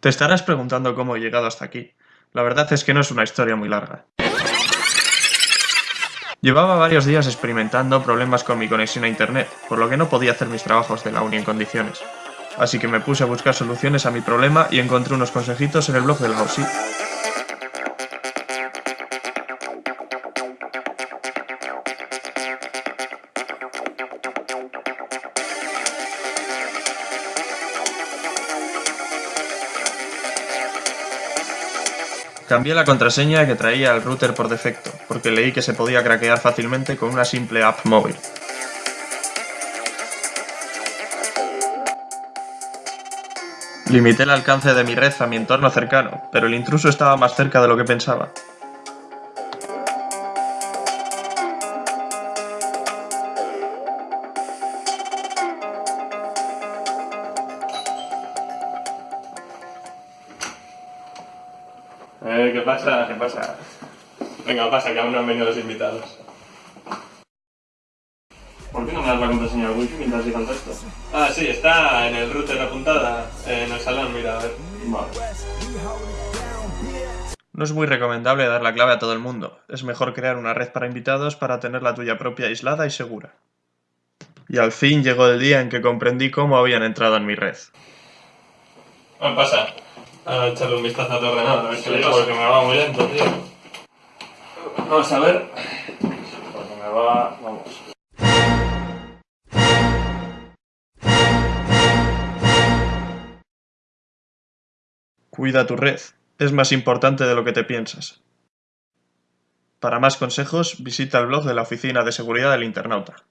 Te estarás preguntando cómo he llegado hasta aquí. La verdad es que no es una historia muy larga. Llevaba varios días experimentando problemas con mi conexión a internet, por lo que no podía hacer mis trabajos de la uni en condiciones. Así que me puse a buscar soluciones a mi problema y encontré unos consejitos en el blog de la OSI. Cambié la contraseña que traía el router por defecto, porque leí que se podía craquear fácilmente con una simple app móvil. Limité el alcance de mi red a mi entorno cercano, pero el intruso estaba más cerca de lo que pensaba. Eh, ¿qué pasa? ¿Qué pasa? Venga, pasa, que aún no han venido los invitados. ¿Por qué no me das la contraseña del wifi mientras te contesto? Ah, sí, está en el router apuntada, en el salón, mira, a ver. Vale. No es muy recomendable dar la clave a todo el mundo. Es mejor crear una red para invitados para tener la tuya propia aislada y segura. Y al fin llegó el día en que comprendí cómo habían entrado en mi red. ¿Qué pasa? A echarle un vistazo a tu ordenador, a ver qué le pasa. Porque me va muy lento, tío. Vamos a ver. Porque me va... vamos. Cuida tu red. Es más importante de lo que te piensas. Para más consejos, visita el blog de la Oficina de Seguridad del Internauta.